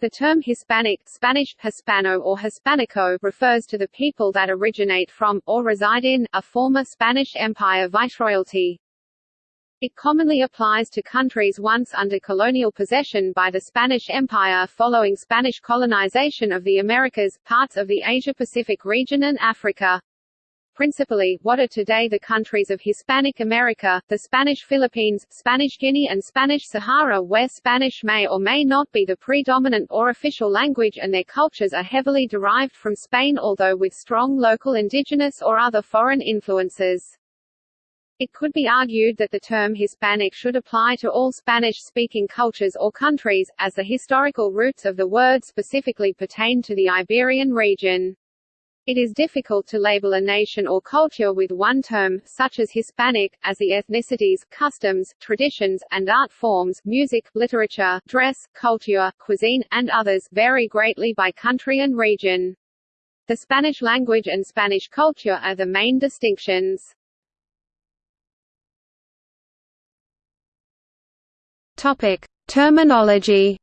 The term Hispanic Spanish, Hispano or Hispanico refers to the people that originate from, or reside in, a former Spanish Empire viceroyalty. It commonly applies to countries once under colonial possession by the Spanish Empire following Spanish colonization of the Americas, parts of the Asia-Pacific region and Africa principally, what are today the countries of Hispanic America, the Spanish Philippines, Spanish Guinea and Spanish Sahara where Spanish may or may not be the predominant or official language and their cultures are heavily derived from Spain although with strong local indigenous or other foreign influences. It could be argued that the term Hispanic should apply to all Spanish-speaking cultures or countries, as the historical roots of the word specifically pertain to the Iberian region. It is difficult to label a nation or culture with one term, such as Hispanic, as the ethnicities, customs, traditions, and art forms music, literature, dress, culture, cuisine, and others vary greatly by country and region. The Spanish language and Spanish culture are the main distinctions. Topic. Terminology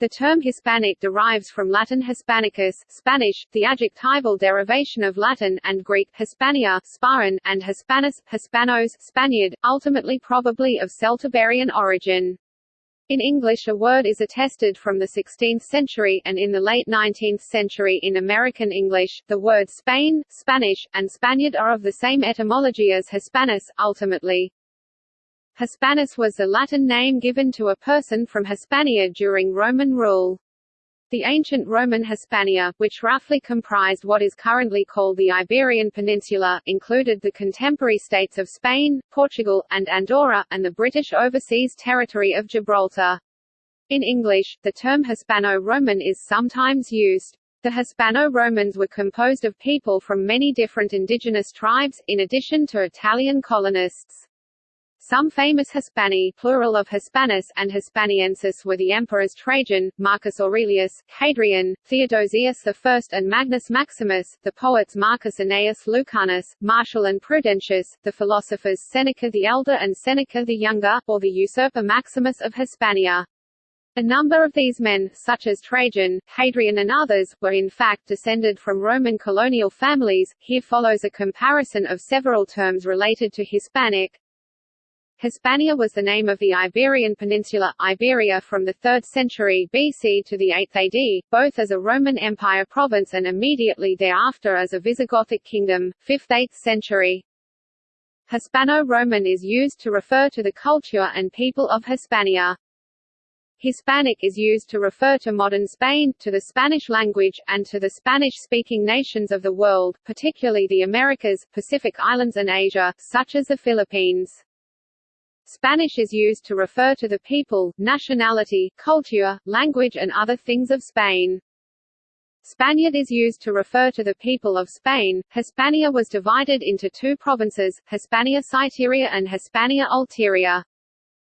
The term Hispanic derives from Latin Hispanicus Spanish, the adjectival derivation of Latin, and Greek Hispania Sparan, and Hispanus, Hispanos Spaniard, ultimately probably of Celtiberian origin. In English a word is attested from the 16th century, and in the late 19th century in American English, the words Spain, Spanish, and Spaniard are of the same etymology as Hispanus, ultimately. Hispanus was the Latin name given to a person from Hispania during Roman rule. The ancient Roman Hispania, which roughly comprised what is currently called the Iberian Peninsula, included the contemporary states of Spain, Portugal, and Andorra, and the British overseas territory of Gibraltar. In English, the term Hispano-Roman is sometimes used. The Hispano-Romans were composed of people from many different indigenous tribes, in addition to Italian colonists. Some famous Hispani plural of Hispanus and Hispaniensis were the emperors Trajan, Marcus Aurelius, Hadrian, Theodosius I and Magnus Maximus, the poets Marcus Annaeus Lucanus, Martial and Prudentius, the philosophers Seneca the Elder and Seneca the Younger, or the usurper Maximus of Hispania. A number of these men, such as Trajan, Hadrian and others, were in fact descended from Roman colonial families. Here follows a comparison of several terms related to Hispanic, Hispania was the name of the Iberian Peninsula, Iberia from the 3rd century BC to the 8th AD, both as a Roman Empire province and immediately thereafter as a Visigothic kingdom, 5th–8th century. Hispano-Roman is used to refer to the culture and people of Hispania. Hispanic is used to refer to modern Spain, to the Spanish language, and to the Spanish-speaking nations of the world, particularly the Americas, Pacific Islands and Asia, such as the Philippines. Spanish is used to refer to the people, nationality, culture, language and other things of Spain. Spaniard is used to refer to the people of Spain. Hispania was divided into two provinces, Hispania Citerior and Hispania Ulterior.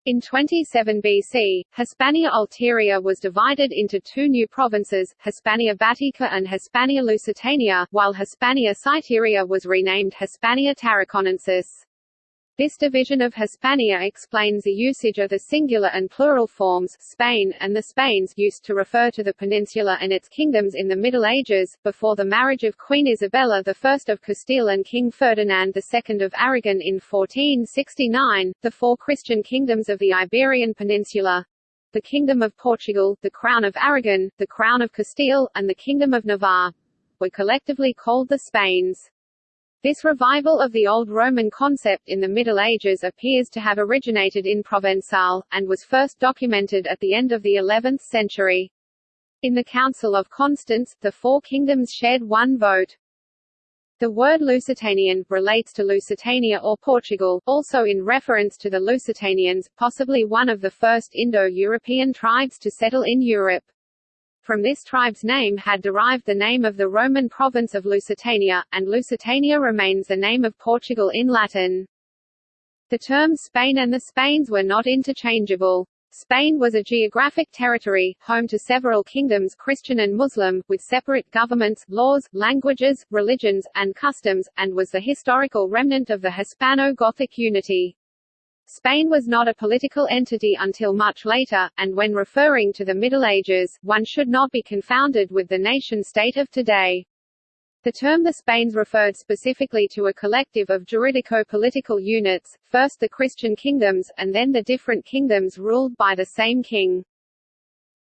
In 27 BC, Hispania Ulterior was divided into two new provinces, Hispania Baetica and Hispania Lusitania, while Hispania Citerior was renamed Hispania Tarraconensis. This division of Hispania explains the usage of the singular and plural forms Spain and the Spains used to refer to the peninsula and its kingdoms in the Middle Ages, before the marriage of Queen Isabella I of Castile and King Ferdinand II of Aragon in 1469, the four Christian kingdoms of the Iberian Peninsula, the Kingdom of Portugal, the Crown of Aragon, the Crown of Castile, and the Kingdom of Navarre, were collectively called the Spains. This revival of the old Roman concept in the Middle Ages appears to have originated in Provençal, and was first documented at the end of the 11th century. In the Council of Constance, the four kingdoms shared one vote. The word Lusitanian relates to Lusitania or Portugal, also in reference to the Lusitanians, possibly one of the first Indo-European tribes to settle in Europe. From this tribe's name had derived the name of the Roman province of Lusitania, and Lusitania remains the name of Portugal in Latin. The terms Spain and the Spains were not interchangeable. Spain was a geographic territory, home to several kingdoms Christian and Muslim, with separate governments, laws, languages, religions, and customs, and was the historical remnant of the Hispano-Gothic unity. Spain was not a political entity until much later, and when referring to the Middle Ages, one should not be confounded with the nation-state of today. The term the Spains referred specifically to a collective of juridico-political units, first the Christian kingdoms, and then the different kingdoms ruled by the same king.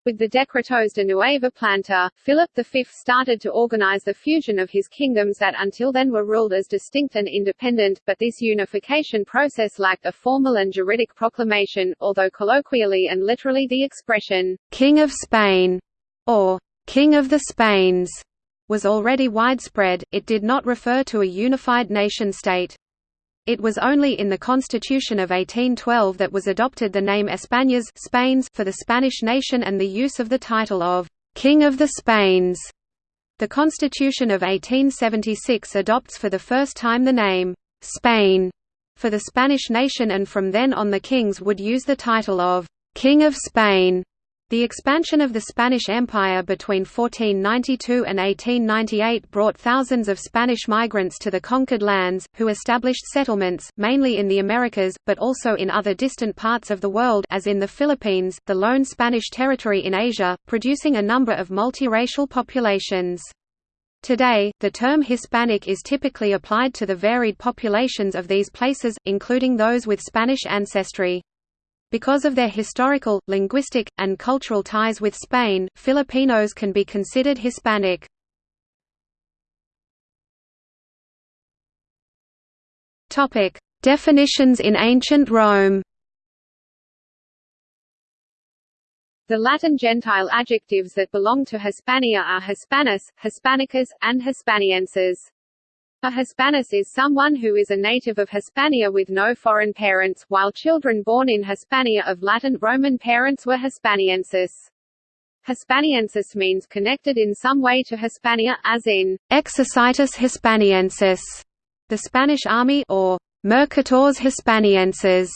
With the Decretos de Nueva Planta, Philip V started to organize the fusion of his kingdoms that until then were ruled as distinct and independent, but this unification process lacked a formal and juridic proclamation, although colloquially and literally the expression, "'King of Spain' or "'King of the Spains' was already widespread, it did not refer to a unified nation-state. It was only in the Constitution of 1812 that was adopted the name Españas Spains for the Spanish nation and the use of the title of «King of the Spains». The Constitution of 1876 adopts for the first time the name «Spain» for the Spanish nation and from then on the kings would use the title of «King of Spain» The expansion of the Spanish Empire between 1492 and 1898 brought thousands of Spanish migrants to the conquered lands, who established settlements, mainly in the Americas, but also in other distant parts of the world as in the Philippines, the lone Spanish territory in Asia, producing a number of multiracial populations. Today, the term Hispanic is typically applied to the varied populations of these places, including those with Spanish ancestry. Because of their historical, linguistic, and cultural ties with Spain, Filipinos can be considered Hispanic. Definitions in ancient Rome. The Latin gentile adjectives that belong to Hispania are Hispanus, Hispanicus, and Hispaniensis. A Hispanus is someone who is a native of Hispania with no foreign parents, while children born in Hispania of Latin Roman parents were Hispaniensis. Hispaniensis means connected in some way to Hispania, as in Exercitus Hispaniensis, the Spanish army, or Mercatores Hispanienses,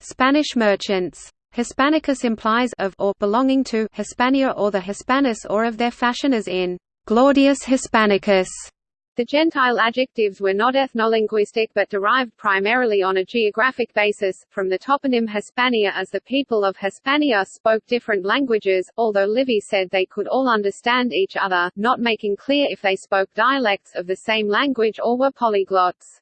Spanish merchants. Hispanicus implies of or belonging to Hispania or the Hispanus or of their fashion as in Gladius Hispanicus. The Gentile adjectives were not ethnolinguistic but derived primarily on a geographic basis, from the toponym Hispania as the people of Hispania spoke different languages, although Livy said they could all understand each other, not making clear if they spoke dialects of the same language or were polyglots.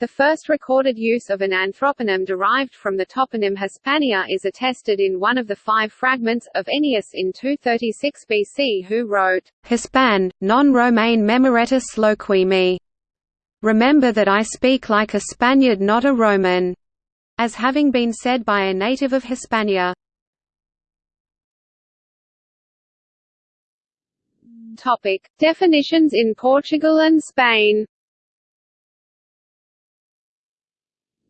The first recorded use of an anthroponym derived from the toponym Hispania is attested in one of the five fragments, of Ennius in 236 BC who wrote, Hispan, non Romain memoretus loquimi. Remember that I speak like a Spaniard not a Roman, as having been said by a native of Hispania. Topic. Definitions in Portugal and Spain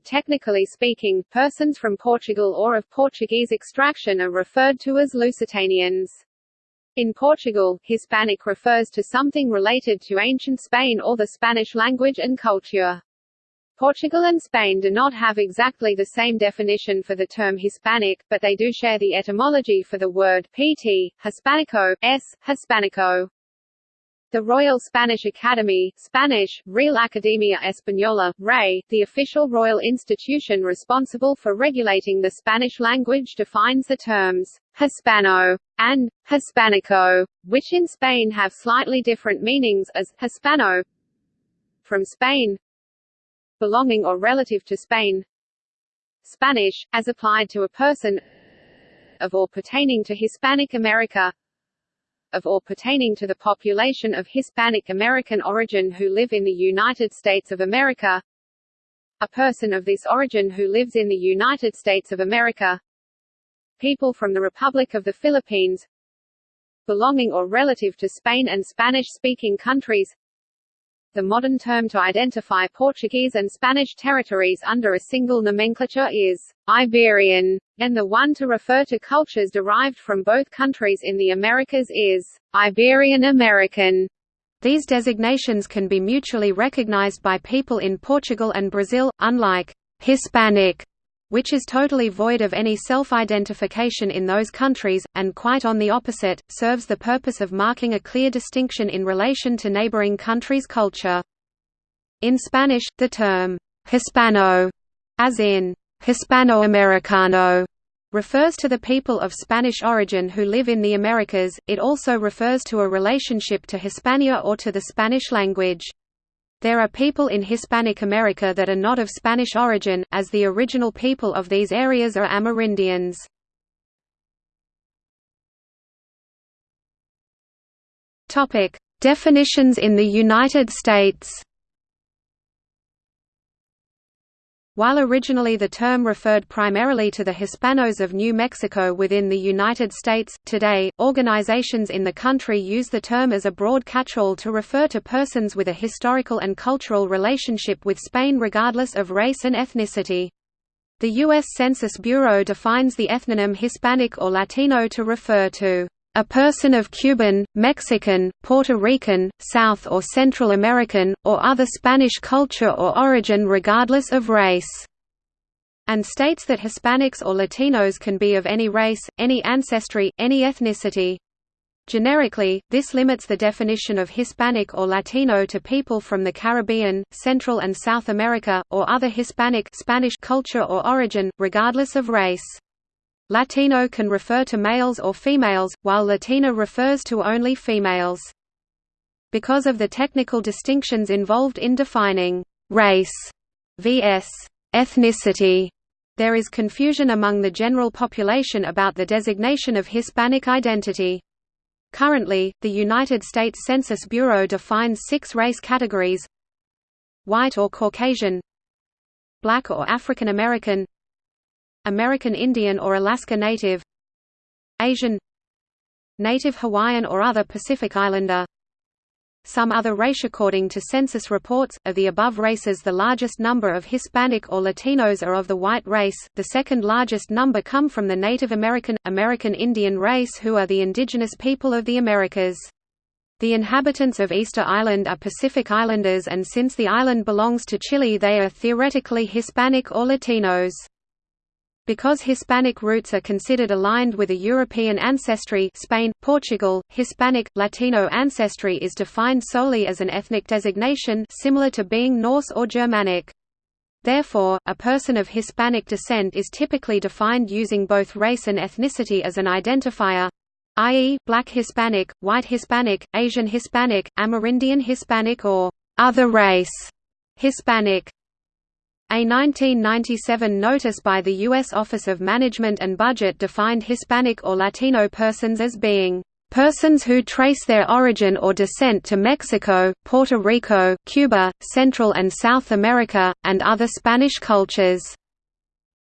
Technically speaking, persons from Portugal or of Portuguese extraction are referred to as Lusitanians. In Portugal, Hispanic refers to something related to ancient Spain or the Spanish language and culture. Portugal and Spain do not have exactly the same definition for the term Hispanic, but they do share the etymology for the word pt, Hispanico, s, Hispanico. The Royal Spanish Academy Spanish, Real Academia Española, RAE, the official royal institution responsible for regulating the Spanish language defines the terms «Hispano» and «Hispanico», which in Spain have slightly different meanings as «Hispano» from Spain belonging or relative to Spain. Spanish, as applied to a person of or pertaining to Hispanic America of or pertaining to the population of Hispanic American origin who live in the United States of America a person of this origin who lives in the United States of America people from the Republic of the Philippines belonging or relative to Spain and Spanish-speaking countries the modern term to identify Portuguese and Spanish territories under a single nomenclature is Iberian, and the one to refer to cultures derived from both countries in the Americas is Iberian American. These designations can be mutually recognized by people in Portugal and Brazil, unlike Hispanic, which is totally void of any self-identification in those countries, and quite on the opposite, serves the purpose of marking a clear distinction in relation to neighboring countries' culture. In Spanish, the term «hispano», as in Hispanoamericano refers to the people of Spanish origin who live in the Americas, it also refers to a relationship to Hispania or to the Spanish language. There are people in Hispanic America that are not of Spanish origin, as the original people of these areas are Amerindians. Definitions in the United States While originally the term referred primarily to the Hispanos of New Mexico within the United States, today, organizations in the country use the term as a broad catch-all to refer to persons with a historical and cultural relationship with Spain regardless of race and ethnicity. The U.S. Census Bureau defines the ethnonym Hispanic or Latino to refer to a person of Cuban, Mexican, Puerto Rican, South or Central American, or other Spanish culture or origin regardless of race", and states that Hispanics or Latinos can be of any race, any ancestry, any ethnicity. Generically, this limits the definition of Hispanic or Latino to people from the Caribbean, Central and South America, or other Hispanic Spanish culture or origin, regardless of race. Latino can refer to males or females, while Latina refers to only females. Because of the technical distinctions involved in defining race vs. ethnicity, there is confusion among the general population about the designation of Hispanic identity. Currently, the United States Census Bureau defines six race categories White or Caucasian Black or African American American Indian or Alaska Native Asian Native Hawaiian or other Pacific Islander some other race according to census reports, of the above races the largest number of Hispanic or Latinos are of the white race, the second largest number come from the Native American, American Indian race who are the indigenous people of the Americas. The inhabitants of Easter Island are Pacific Islanders and since the island belongs to Chile they are theoretically Hispanic or Latinos. Because Hispanic roots are considered aligned with a European ancestry Spain, Portugal, Hispanic, Latino ancestry is defined solely as an ethnic designation similar to being Norse or Germanic. Therefore, a person of Hispanic descent is typically defined using both race and ethnicity as an identifier i.e., Black Hispanic, White Hispanic, Asian Hispanic, Amerindian Hispanic or other race Hispanic. A 1997 notice by the U.S. Office of Management and Budget defined Hispanic or Latino persons as being persons who trace their origin or descent to Mexico, Puerto Rico, Cuba, Central and South America, and other Spanish cultures.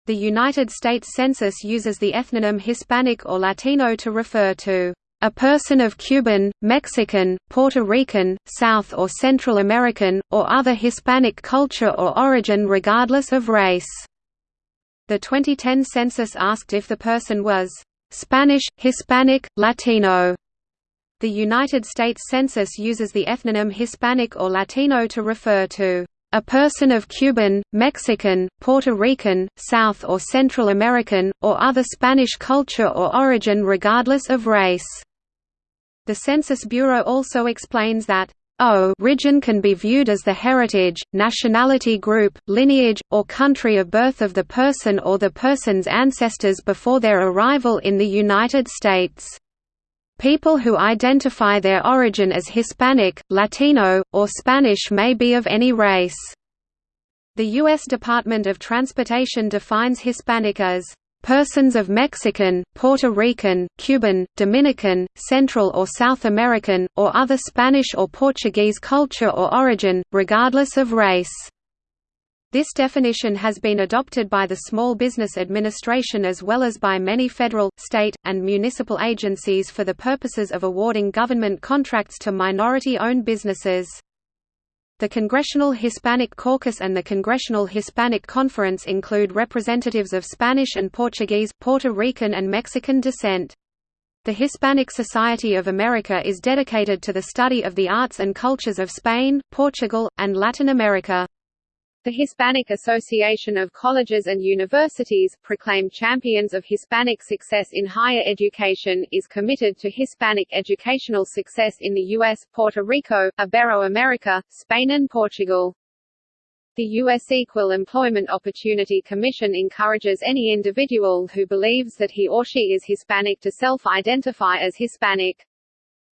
The United States Census uses the ethnonym Hispanic or Latino to refer to a person of Cuban, Mexican, Puerto Rican, South or Central American, or other Hispanic culture or origin regardless of race. The 2010 census asked if the person was Spanish, Hispanic, Latino. The United States Census uses the ethnonym Hispanic or Latino to refer to a person of Cuban, Mexican, Puerto Rican, South or Central American, or other Spanish culture or origin regardless of race. The Census Bureau also explains that O region can be viewed as the heritage, nationality group, lineage, or country of birth of the person or the person's ancestors before their arrival in the United States. People who identify their origin as Hispanic, Latino, or Spanish may be of any race. The U.S. Department of Transportation defines Hispanic as Persons of Mexican, Puerto Rican, Cuban, Dominican, Central or South American, or other Spanish or Portuguese culture or origin, regardless of race. This definition has been adopted by the Small Business Administration as well as by many federal, state, and municipal agencies for the purposes of awarding government contracts to minority-owned businesses. The Congressional Hispanic Caucus and the Congressional Hispanic Conference include representatives of Spanish and Portuguese, Puerto Rican and Mexican descent. The Hispanic Society of America is dedicated to the study of the arts and cultures of Spain, Portugal, and Latin America. The Hispanic Association of Colleges and Universities, proclaimed champions of Hispanic success in higher education, is committed to Hispanic educational success in the U.S., Puerto Rico, Ibero-America, Spain and Portugal. The U.S. Equal Employment Opportunity Commission encourages any individual who believes that he or she is Hispanic to self-identify as Hispanic.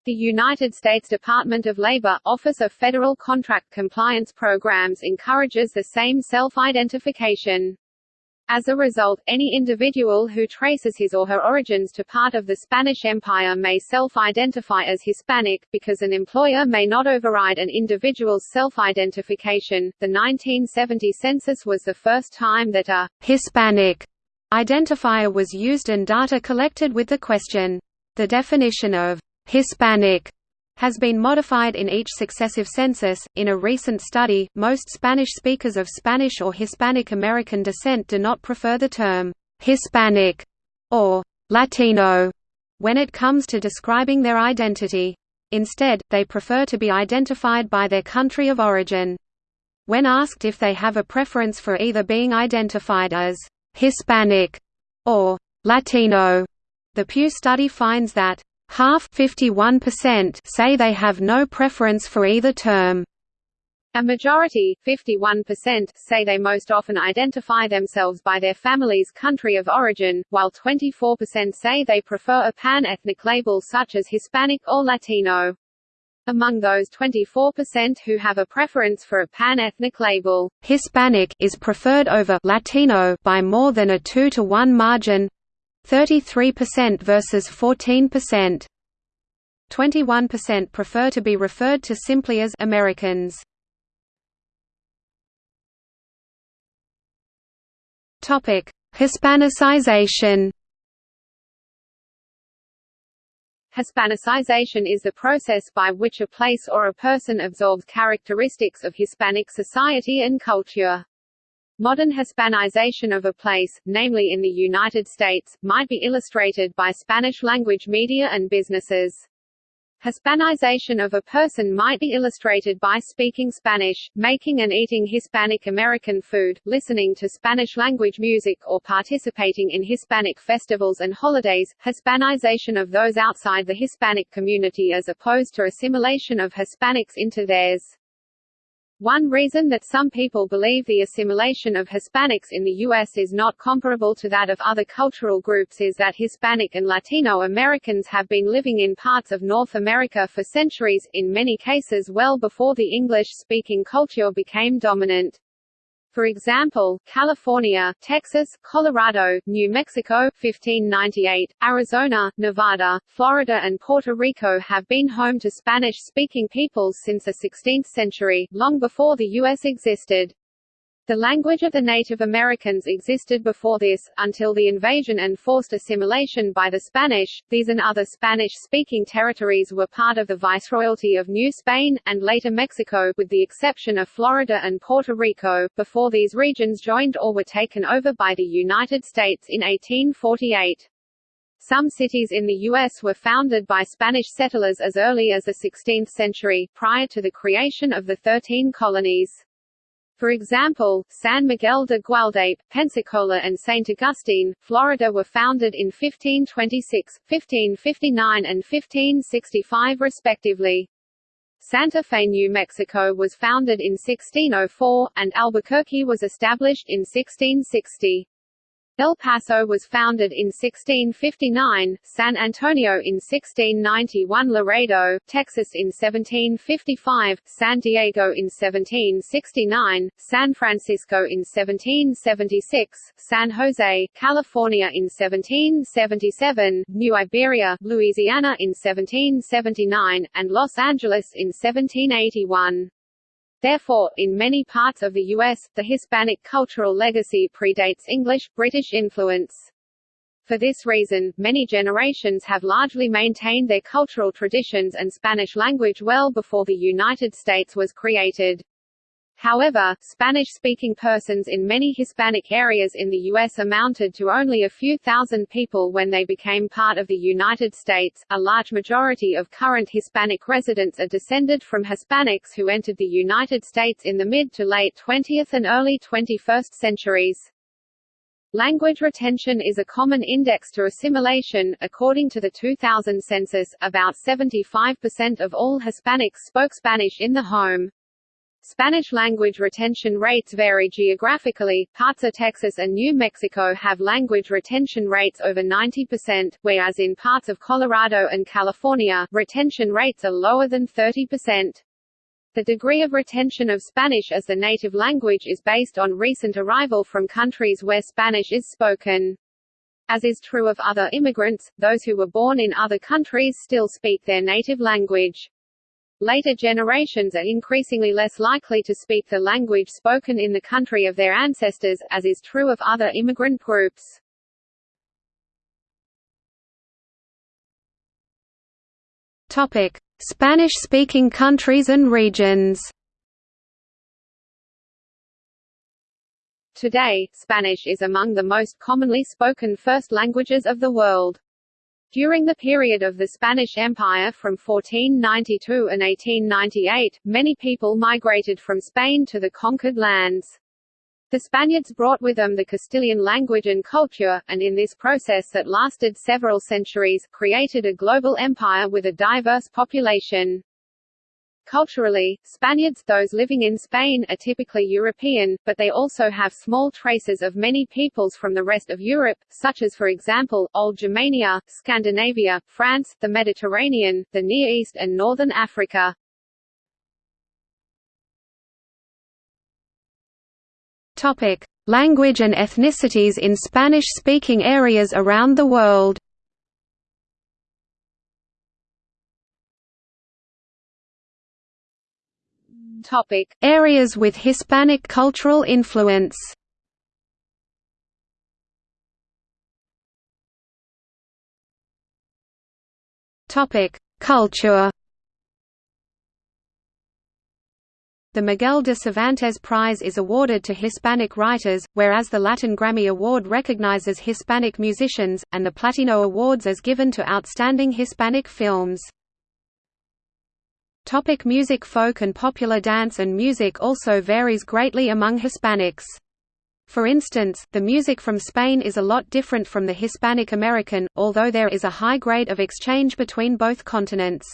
The United States Department of Labor, Office of Federal Contract Compliance Programs encourages the same self-identification. As a result, any individual who traces his or her origins to part of the Spanish Empire may self-identify as Hispanic, because an employer may not override an individual's self-identification. The 1970 census was the first time that a Hispanic identifier was used and data collected with the question. The definition of Hispanic has been modified in each successive census. In a recent study, most Spanish speakers of Spanish or Hispanic American descent do not prefer the term Hispanic or Latino when it comes to describing their identity. Instead, they prefer to be identified by their country of origin. When asked if they have a preference for either being identified as Hispanic or Latino, the Pew study finds that Half say they have no preference for either term. A majority, 51%, say they most often identify themselves by their family's country of origin, while 24% say they prefer a pan-ethnic label such as Hispanic or Latino. Among those 24% who have a preference for a pan-ethnic label, Hispanic is preferred over Latino by more than a 2 to 1 margin, 33% versus 14%. 21% prefer to be referred to simply as Americans. Topic: Hispanicization. Hispanicization is the process by which a place or a person absorbs characteristics of Hispanic society and culture. Modern Hispanization of a place, namely in the United States, might be illustrated by Spanish-language media and businesses. Hispanization of a person might be illustrated by speaking Spanish, making and eating Hispanic American food, listening to Spanish-language music or participating in Hispanic festivals and holidays. Hispanization of those outside the Hispanic community as opposed to assimilation of Hispanics into theirs. One reason that some people believe the assimilation of Hispanics in the U.S. is not comparable to that of other cultural groups is that Hispanic and Latino Americans have been living in parts of North America for centuries, in many cases well before the English-speaking culture became dominant. For example, California, Texas, Colorado, New Mexico 1598, Arizona, Nevada, Florida and Puerto Rico have been home to Spanish-speaking peoples since the 16th century, long before the U.S. existed. The language of the Native Americans existed before this, until the invasion and forced assimilation by the Spanish. These and other Spanish-speaking territories were part of the Viceroyalty of New Spain, and later Mexico, with the exception of Florida and Puerto Rico, before these regions joined or were taken over by the United States in 1848. Some cities in the U.S. were founded by Spanish settlers as early as the 16th century, prior to the creation of the Thirteen Colonies. For example, San Miguel de Gualdape, Pensacola and St. Augustine, Florida were founded in 1526, 1559 and 1565 respectively. Santa Fe, New Mexico was founded in 1604, and Albuquerque was established in 1660. El Paso was founded in 1659, San Antonio in 1691 Laredo, Texas in 1755, San Diego in 1769, San Francisco in 1776, San Jose, California in 1777, New Iberia, Louisiana in 1779, and Los Angeles in 1781. Therefore, in many parts of the U.S., the Hispanic cultural legacy predates English-British influence. For this reason, many generations have largely maintained their cultural traditions and Spanish language well before the United States was created. However, Spanish-speaking persons in many Hispanic areas in the U.S. amounted to only a few thousand people when they became part of the United States. A large majority of current Hispanic residents are descended from Hispanics who entered the United States in the mid to late 20th and early 21st centuries. Language retention is a common index to assimilation. According to the 2000 census, about 75% of all Hispanics spoke Spanish in the home. Spanish language retention rates vary geographically. Parts of Texas and New Mexico have language retention rates over 90%, whereas in parts of Colorado and California, retention rates are lower than 30%. The degree of retention of Spanish as the native language is based on recent arrival from countries where Spanish is spoken. As is true of other immigrants, those who were born in other countries still speak their native language. Later generations are increasingly less likely to speak the language spoken in the country of their ancestors, as is true of other immigrant groups. Topic: Spanish-speaking countries and regions. Today, Spanish is among the most commonly spoken first languages of the world. During the period of the Spanish Empire from 1492 and 1898, many people migrated from Spain to the conquered lands. The Spaniards brought with them the Castilian language and culture, and in this process that lasted several centuries, created a global empire with a diverse population. Culturally, Spaniards those living in Spain are typically European, but they also have small traces of many peoples from the rest of Europe, such as for example, Old Germania, Scandinavia, France, the Mediterranean, the Near East and Northern Africa. Language and ethnicities in Spanish-speaking areas around the world. Topic: Areas with Hispanic cultural influence. Topic: Culture. The Miguel de Cervantes Prize is awarded to Hispanic writers, whereas the Latin Grammy Award recognizes Hispanic musicians, and the Platino Awards is given to outstanding Hispanic films. Topic music Folk and popular dance and music also varies greatly among Hispanics. For instance, the music from Spain is a lot different from the Hispanic American, although there is a high grade of exchange between both continents.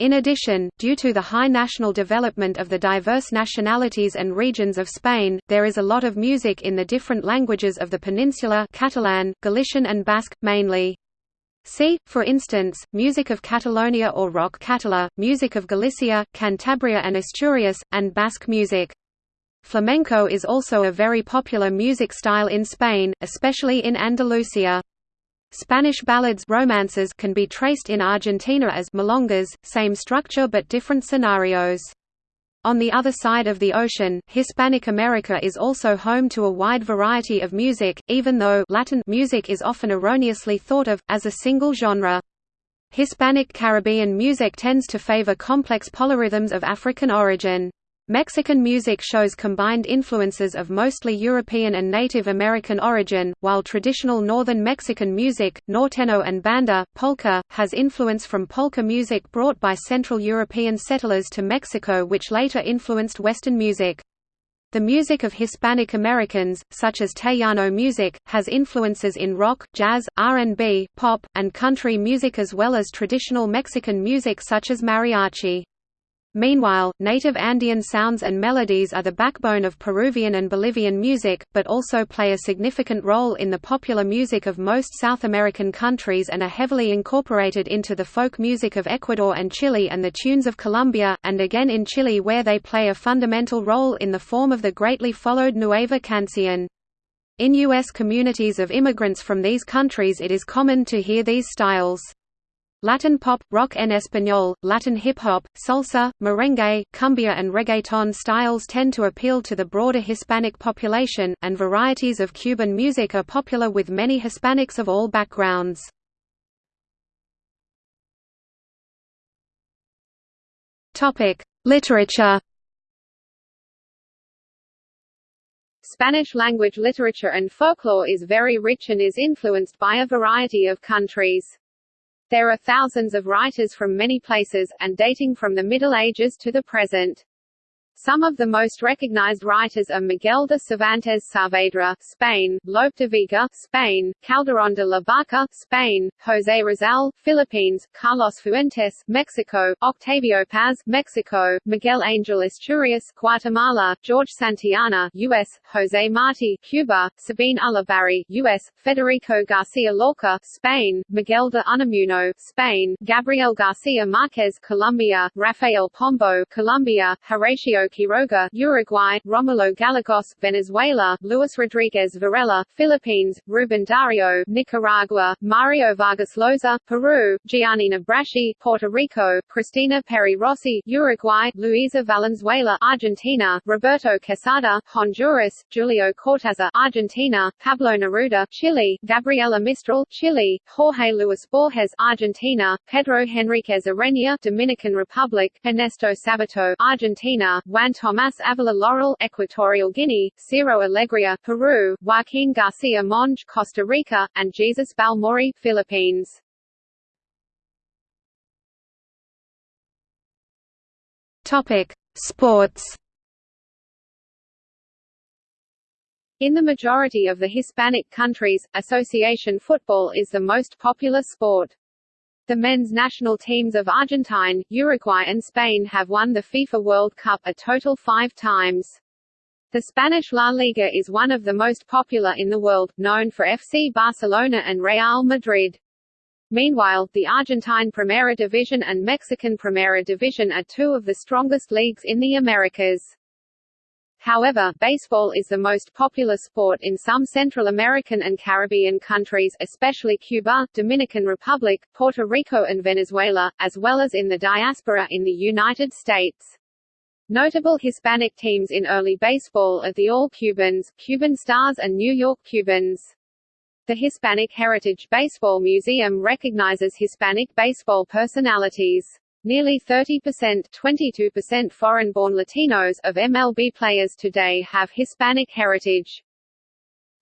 In addition, due to the high national development of the diverse nationalities and regions of Spain, there is a lot of music in the different languages of the peninsula Catalan, Galician and Basque, mainly. See, for instance, music of Catalonia or rock català, music of Galicia, Cantabria and Asturias, and Basque music. Flamenco is also a very popular music style in Spain, especially in Andalusia. Spanish ballads romances can be traced in Argentina as milongas, same structure but different scenarios. On the other side of the ocean, Hispanic America is also home to a wide variety of music, even though Latin music is often erroneously thought of, as a single genre. Hispanic Caribbean music tends to favor complex polyrhythms of African origin. Mexican music shows combined influences of mostly European and Native American origin, while traditional northern Mexican music, norteño and banda, polka, has influence from polka music brought by Central European settlers to Mexico which later influenced Western music. The music of Hispanic Americans, such as Tejano music, has influences in rock, jazz, R&B, pop, and country music as well as traditional Mexican music such as mariachi. Meanwhile, native Andean sounds and melodies are the backbone of Peruvian and Bolivian music, but also play a significant role in the popular music of most South American countries and are heavily incorporated into the folk music of Ecuador and Chile and the tunes of Colombia, and again in Chile where they play a fundamental role in the form of the greatly followed Nueva Canción. In U.S. communities of immigrants from these countries it is common to hear these styles. Latin pop, rock en español, Latin hip-hop, salsa, merengue, cumbia and reggaeton styles tend to appeal to the broader Hispanic population, and varieties of Cuban music are popular with many Hispanics of all backgrounds. Literature Spanish-language literature and folklore is very rich and is influenced by a variety of countries. There are thousands of writers from many places, and dating from the Middle Ages to the present. Some of the most recognized writers are Miguel de Cervantes Saavedra, Spain, Lope de Vega, Spain, Calderón de la Barca, Spain, José Rizal, Philippines, Carlos Fuentes, Mexico, Octavio Paz, Mexico, Miguel Angel Asturias, Guatemala, George Santayana, U.S., José Martí, Cuba, Sabine Ulibarri, U.S., Federico Garcia Lorca, Spain, Miguel de Unamuno, Spain, Gabriel Garcia Marquez, Colombia, Rafael Pombo, Colombia, Horacio Quiroga, Uruguay, Romulo Gallegos, Venezuela, Luis Rodriguez Varela, Philippines, Ruben Dario, Nicaragua, Mario Vargas Llosa, Peru, Giannina Braschi, Puerto Rico, Cristina Peri Rossi, Uruguay, Luisa Valenzuela, Argentina, Roberto Quesada, Honduras, Julio Cortázar, Argentina, Pablo Neruda, Chile, Gabriela Mistral, Chile, Jorge Luis Borges, Argentina, Pedro Henriquez Ureña, Dominican Republic, Ernesto Sabato, Argentina, Juan Tomás Avila Laurel, Equatorial Guinea, Ciro Alegria, Peru, Joaquin Garcia Monge, Costa Rica, and Jesus Balmori, Philippines. Topic: Sports. In the majority of the Hispanic countries, association football is the most popular sport. The men's national teams of Argentine, Uruguay and Spain have won the FIFA World Cup a total five times. The Spanish La Liga is one of the most popular in the world, known for FC Barcelona and Real Madrid. Meanwhile, the Argentine Primera Division and Mexican Primera Division are two of the strongest leagues in the Americas. However, baseball is the most popular sport in some Central American and Caribbean countries especially Cuba, Dominican Republic, Puerto Rico and Venezuela, as well as in the diaspora in the United States. Notable Hispanic teams in early baseball are the All Cubans, Cuban Stars and New York Cubans. The Hispanic Heritage Baseball Museum recognizes Hispanic baseball personalities. Nearly 30% 22% foreign-born Latinos of MLB players today have Hispanic heritage.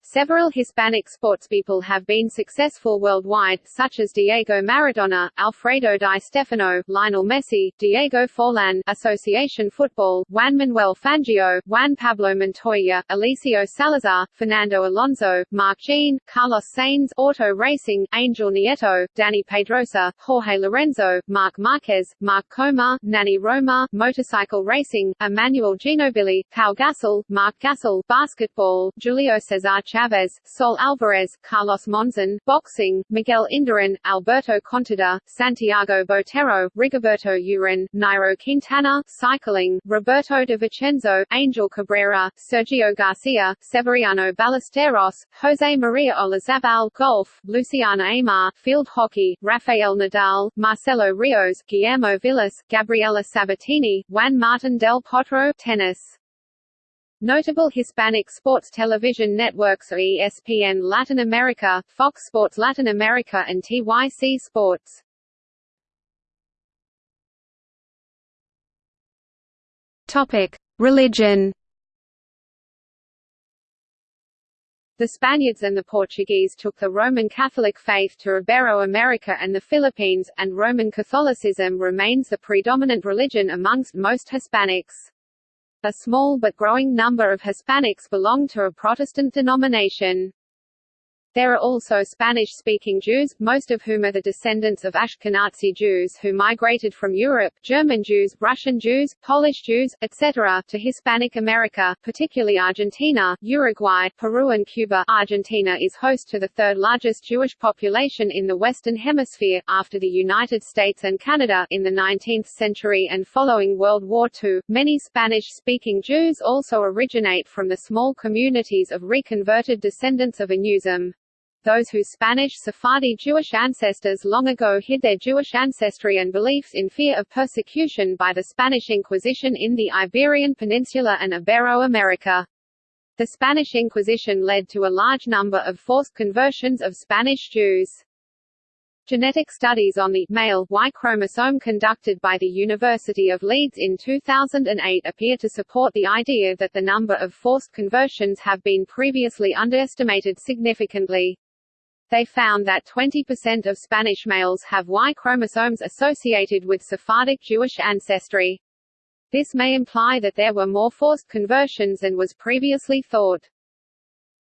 Several Hispanic sportspeople have been successful worldwide, such as Diego Maradona, Alfredo Di Stefano, Lionel Messi, Diego Forlan, Association Football, Juan Manuel Fangio, Juan Pablo Montoya, Eliseo Salazar, Fernando Alonso, Marc Gené, Carlos Sainz, Auto Racing, Angel Nieto, Dani Pedrosa, Jorge Lorenzo, Marc Marquez, Marc Coma, Nani Roma, Motorcycle Racing, Emanuel Ginobili, Pau Gasol, Marc Gasol, Basketball, Julio Cesar Chavez, Saúl Alvarez, Carlos Monzon, Boxing, Miguel Indurain, Alberto Contador, Santiago Botero, Rigoberto Urán, Nairo Quintana, Cycling, Roberto de Vicenzo, Angel Cabrera, Sergio Garcia, Severiano Ballesteros, Jose Maria Olazabal, Golf, Luciana Aymar, Field Hockey, Rafael Nadal, Marcelo Rios, Guillermo Vilas, Gabriela Sabatini, Juan Martin del Potro, Tennis. Notable Hispanic sports television networks are ESPN Latin America, Fox Sports Latin America and TYC Sports. Topic: Religion. The Spaniards and the Portuguese took the Roman Catholic faith to Ibero-America and the Philippines, and Roman Catholicism remains the predominant religion amongst most Hispanics. A small but growing number of Hispanics belong to a Protestant denomination. There are also Spanish-speaking Jews, most of whom are the descendants of Ashkenazi Jews who migrated from Europe, German Jews, Russian Jews, Polish Jews, etc., to Hispanic America, particularly Argentina, Uruguay, Peru and Cuba. Argentina is host to the third largest Jewish population in the Western Hemisphere, after the United States and Canada. In the 19th century and following World War II, many Spanish-speaking Jews also originate from the small communities of reconverted descendants of Anusim those whose Spanish Sephardi Jewish ancestors long ago hid their Jewish ancestry and beliefs in fear of persecution by the Spanish Inquisition in the Iberian Peninsula and Ibero-America. The Spanish Inquisition led to a large number of forced conversions of Spanish Jews. Genetic studies on the male Y chromosome conducted by the University of Leeds in 2008 appear to support the idea that the number of forced conversions have been previously underestimated significantly. They found that 20% of Spanish males have Y chromosomes associated with Sephardic Jewish ancestry. This may imply that there were more forced conversions than was previously thought.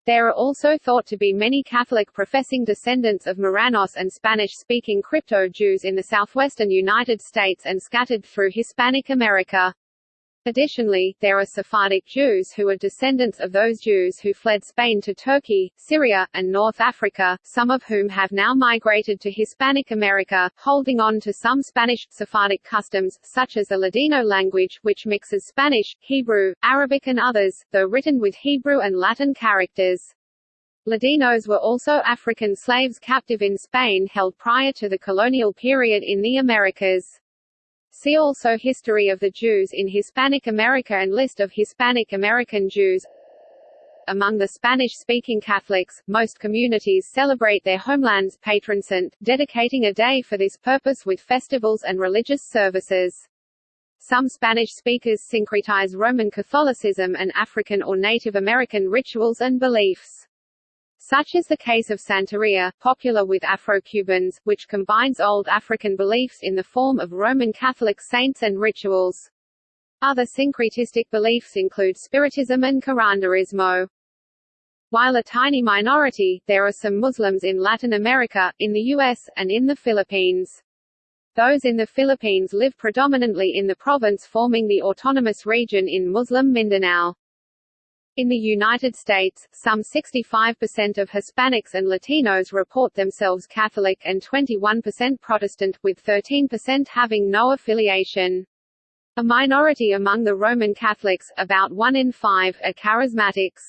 There are also thought to be many Catholic professing descendants of Marranos and Spanish-speaking crypto-Jews in the southwestern United States and scattered through Hispanic America. Additionally, there are Sephardic Jews who are descendants of those Jews who fled Spain to Turkey, Syria, and North Africa, some of whom have now migrated to Hispanic America, holding on to some Spanish, Sephardic customs, such as the Ladino language, which mixes Spanish, Hebrew, Arabic and others, though written with Hebrew and Latin characters. Ladinos were also African slaves captive in Spain held prior to the colonial period in the Americas. See also History of the Jews in Hispanic America and List of Hispanic American Jews among the Spanish-speaking Catholics, most communities celebrate their homeland's patron saint, dedicating a day for this purpose with festivals and religious services. Some Spanish speakers syncretize Roman Catholicism and African or Native American rituals and beliefs. Such is the case of Santeria, popular with Afro-Cubans, which combines old African beliefs in the form of Roman Catholic saints and rituals. Other syncretistic beliefs include Spiritism and curanderismo. While a tiny minority, there are some Muslims in Latin America, in the US, and in the Philippines. Those in the Philippines live predominantly in the province forming the autonomous region in Muslim Mindanao. In the United States, some 65% of Hispanics and Latinos report themselves Catholic and 21% Protestant, with 13% having no affiliation. A minority among the Roman Catholics, about 1 in 5, are charismatics.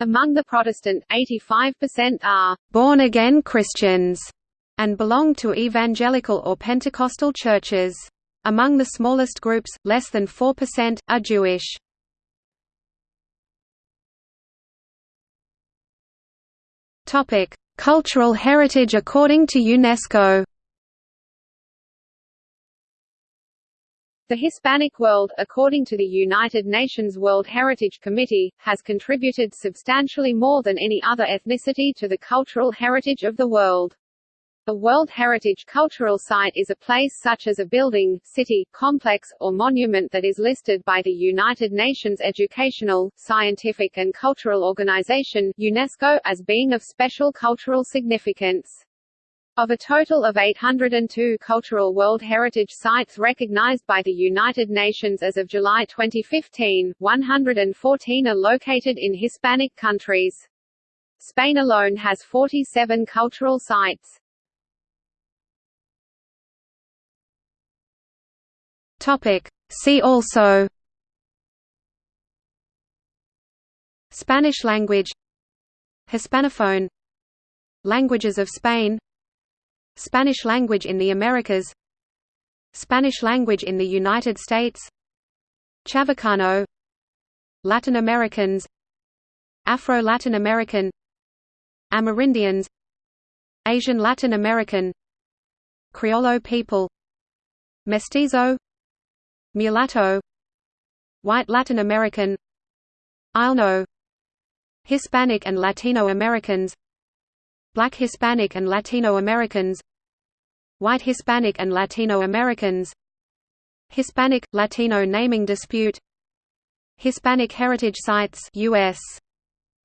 Among the Protestant, 85% are born-again Christians and belong to evangelical or Pentecostal churches. Among the smallest groups, less than 4%, are Jewish. Topic: Cultural heritage according to UNESCO. The Hispanic world, according to the United Nations World Heritage Committee, has contributed substantially more than any other ethnicity to the cultural heritage of the world. A World Heritage Cultural Site is a place such as a building, city, complex, or monument that is listed by the United Nations Educational, Scientific and Cultural Organization UNESCO as being of special cultural significance. Of a total of 802 cultural World Heritage Sites recognized by the United Nations as of July 2015, 114 are located in Hispanic countries. Spain alone has 47 cultural sites. Topic. See also Spanish language Hispanophone Languages of Spain Spanish language in the Americas Spanish language in the United States Chavacano Latin Americans Afro-Latin American Amerindians Asian Latin American Criollo people Mestizo Mulatto White Latin American Aylno Hispanic and Latino Americans Black Hispanic and Latino Americans White Hispanic and Latino Americans Hispanic – Latino naming dispute Hispanic Heritage Sites US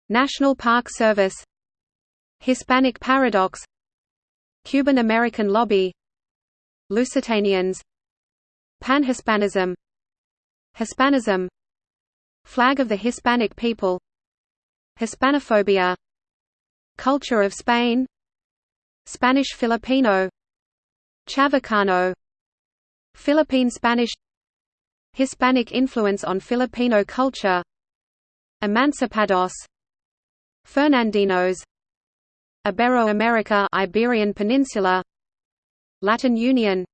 National Park Service Hispanic Paradox Cuban American Lobby Lusitanians Pan-Hispanism. Hispanism. Flag of the Hispanic people. Hispanophobia. Culture of Spain. Spanish Filipino. Chavacano. Philippine Spanish. Hispanic influence on Filipino culture. Emancipados. Fernandinos. Ibero-America Iberian Peninsula. Latin Union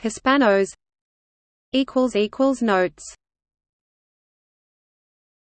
Hispanos notes